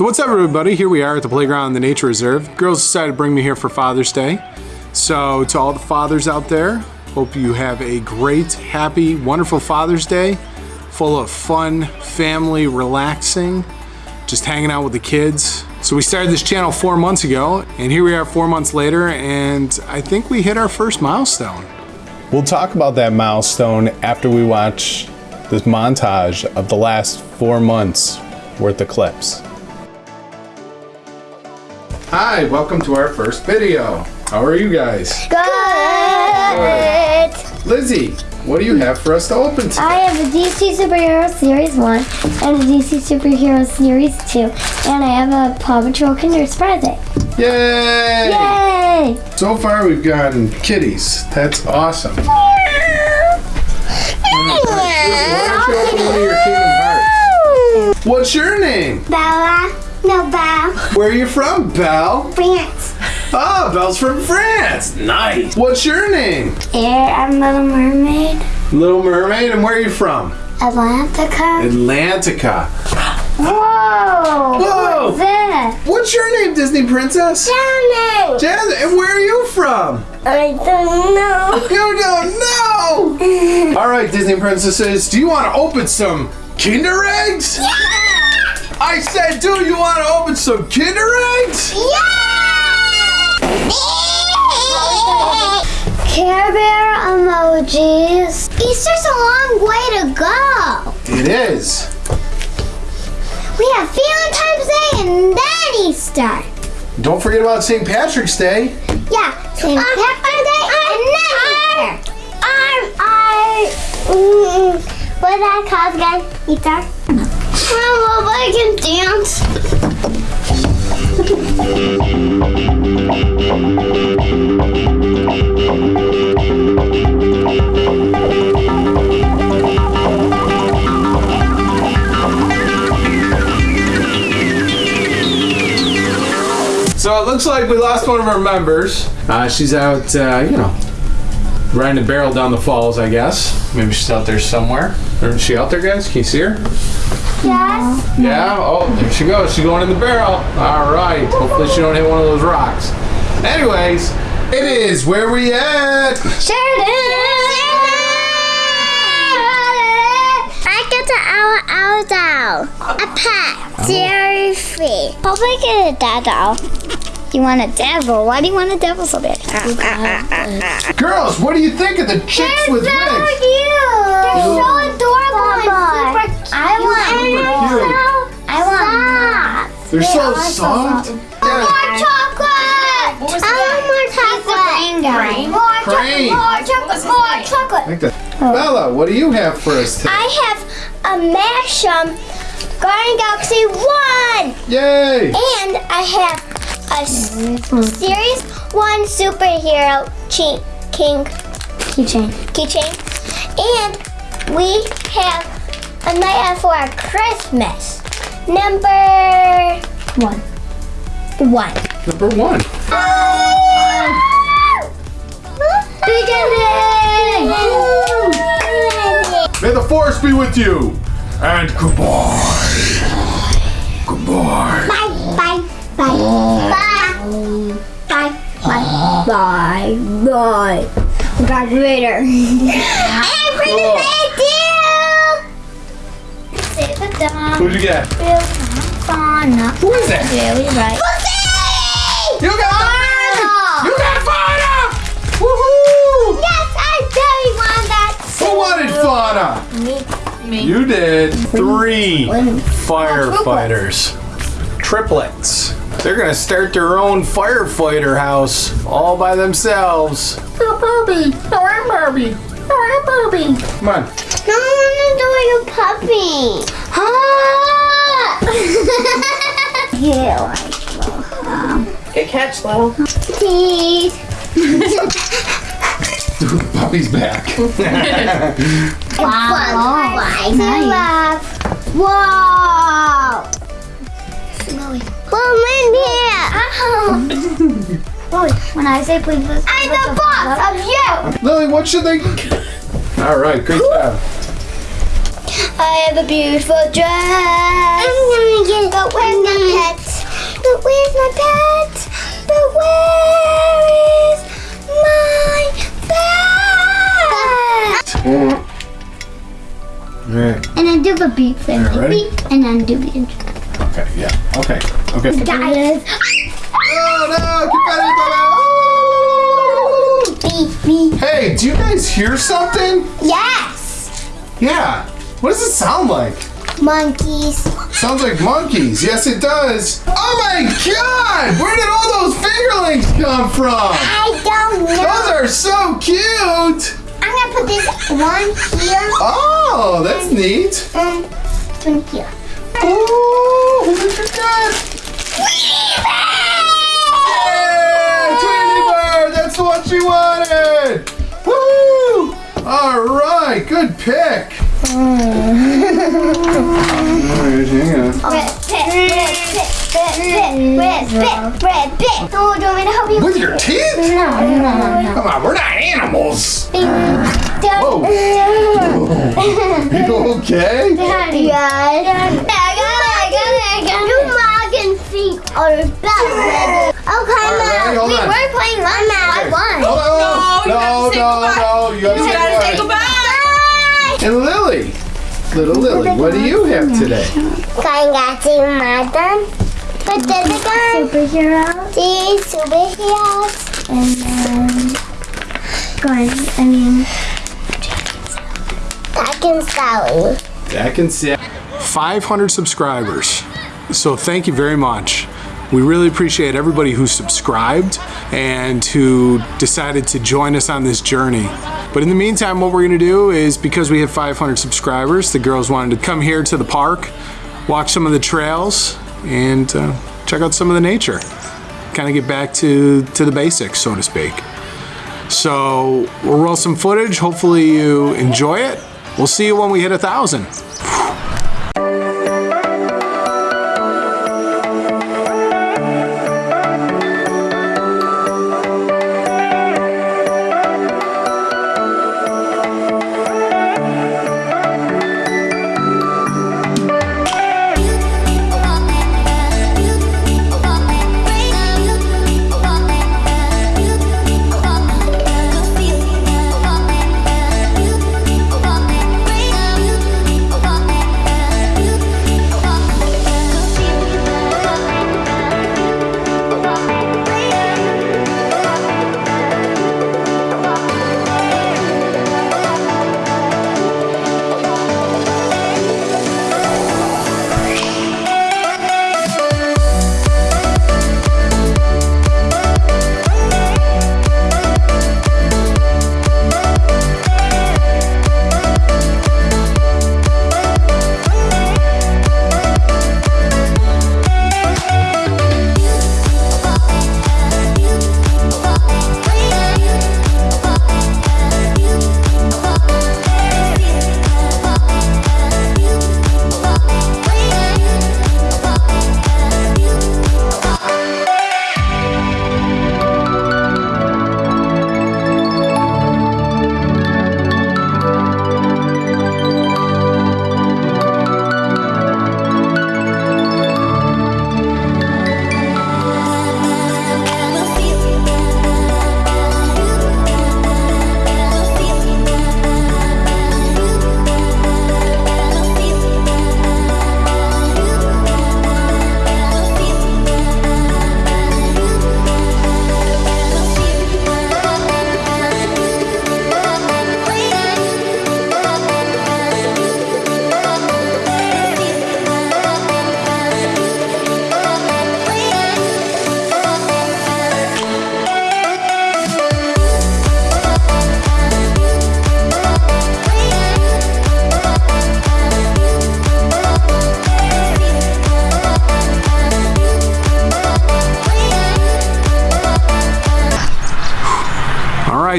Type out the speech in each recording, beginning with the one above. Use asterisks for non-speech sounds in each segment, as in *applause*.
So what's up everybody? Here we are at the playground in the nature reserve. Girls decided to bring me here for Father's Day. So to all the fathers out there, hope you have a great, happy, wonderful Father's Day. Full of fun, family, relaxing, just hanging out with the kids. So we started this channel four months ago and here we are four months later and I think we hit our first milestone. We'll talk about that milestone after we watch this montage of the last four months worth of clips. Hi, welcome to our first video. How are you guys? Good. Lizzie, what do you have for us to open today? I have a DC Superhero Series 1 and a DC Superhero Series 2. And I have a Paw Patrol Kinder Surprise Egg. Yay! Yay! So far we've gotten kitties. That's awesome. Why don't you open one of your Kingdom Hearts? What's your name? Bella. No, Belle. Where are you from, Belle? France. Oh, Belle's from France. Nice. What's your name? Air, I'm Little Mermaid. Little Mermaid, and where are you from? Atlantica. Atlantica. Whoa! Whoa! What's that? What's your name, Disney princess? Janet. Jasmine, and where are you from? I don't know. You don't know! *laughs* All right, Disney princesses, do you want to open some Kinder eggs? Yeah! I said, do you want to open some Kinder eggs? Yeah! *laughs* Care Bear emojis. Easter's a long way to go. It is. We have Valentine's Day and then Easter. Don't forget about St. Patrick's Day. Yeah, St. Patrick's Day and then Easter. I, I, *laughs* mm, what that called again? Easter? I can dance. So it looks like we lost one of our members. Uh, she's out, uh, you know, riding a barrel down the falls, I guess. Maybe she's out there somewhere. Is she out there, guys? Can you see her? Yes. Yeah? Oh, there she goes. She's going in the barrel. All right. Hopefully she don't hit one of those rocks. Anyways, it is where we at? Sheridan. I get the owl owl doll. A pet. Dairy free. I get a dad doll. You want a devil? Why do you want a devil so bad? Ah, ah, ah, Girls, what do you think of the chicks with They're so wigs? cute. They're so adorable and super cute. I want Super I want They're so are so soft. soft. Yeah. More chocolate. What was I that? want more chocolate. Crane? More Crane. chocolate. More chocolate. More chocolate. Like that. Oh. Bella, what do you have for us today? I have a Mashum Guardian Galaxy 1. Yay! And I have a s- Series 1 superhero chi- king keychain. Keychain. And we have a night out for our Christmas. Number one. One. Number one. Beginning! May the force be with you. And goodbye. Goodbye. Bye, bye, bye, bye, bye, bye, bye, bye. Darth Vader. and bring Cool. it back to. Save the dog. Who'd you get? Who is that? Really right. You got Fauna. You got Fauna! Woohoo! Yes, I really want that. Who wanted Fauna? Me. You did. Three firefighters. Triplets. They're gonna start their own firefighter house all by themselves. Oh, Barbie! Oh, I'm Barbie! Oh, I'm Barbie! Come on. No, I want to do like a puppy. Ah! *laughs* yeah, like Good catch, Lil. Please. *laughs* Puppy's back. *laughs* Wow. Nice. Whoa. Well, in here. *laughs* Ow. when I say please, let's I'm the boss of you. Lily, what should they? All right, great job. I have a beautiful dress. I'm gonna get it. But where's my pet? But where's my pet? But where is my pet? Alright. And I do the beat thing. Alright, ready? Beep, and then do the intro. Okay, yeah. Okay. Okay. Guys. Oh no! Beep. Hey, do you guys hear something? Yes. Yeah. What does it sound like? Monkeys. Sounds like monkeys. Yes, it does. Oh my god! Where did all those fingerlings come from? I don't know. Those are so cute! I'm gonna put this one here. Oh, that's neat. This one here. Oh, look at that! Yeah, Tweety Bird, that's what she wanted! Woo! All right, good pick. All right, hang on. Red pit, red pit, red pit, red pit, red pit. Oh, do you want me to help you? With your teeth? No, no, no. Come on, we're not animals. Whoa. *laughs* You okay? Daddy. Yeah. Your mom can see our best. Okay, All right, ready? Mom. Hold we're playing one man. I won. Hold on. No, you have to say no, goodbye. no, no. You You gotta say goodbye. goodbye. And Lily. Little Lily, what do you have today? Going to see Madden. But there's a gun. Superhero. These superheroes. And then. Going, I mean. Back and Sally. Back and see. 500 subscribers. So thank you very much. We really appreciate everybody who subscribed and who decided to join us on this journey. But in the meantime, what we're gonna do is because we have 500 subscribers, the girls wanted to come here to the park, walk some of the trails, and uh, check out some of the nature. Kind of get back to, to the basics, so to speak. So we'll roll some footage. Hopefully you enjoy it. We'll see you when we hit a thousand.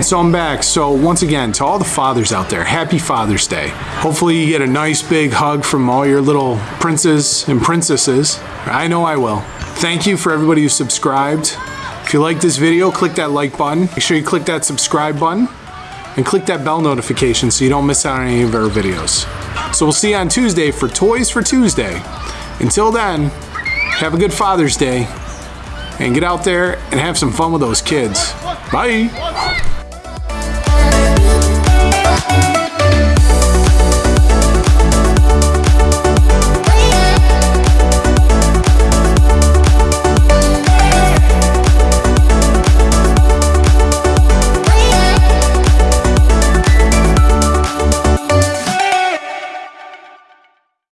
Right, so I'm back. So once again, to all the fathers out there, happy Father's Day. Hopefully you get a nice big hug from all your little princes and princesses. I know I will. Thank you for everybody who subscribed. If you like this video, click that like button. Make sure you click that subscribe button. and click that bell notification so you don't miss out on any of our videos. So we'll see you on Tuesday for Toys for Tuesday. Until then, have a good Father's Day and get out there and have some fun with those kids. Bye.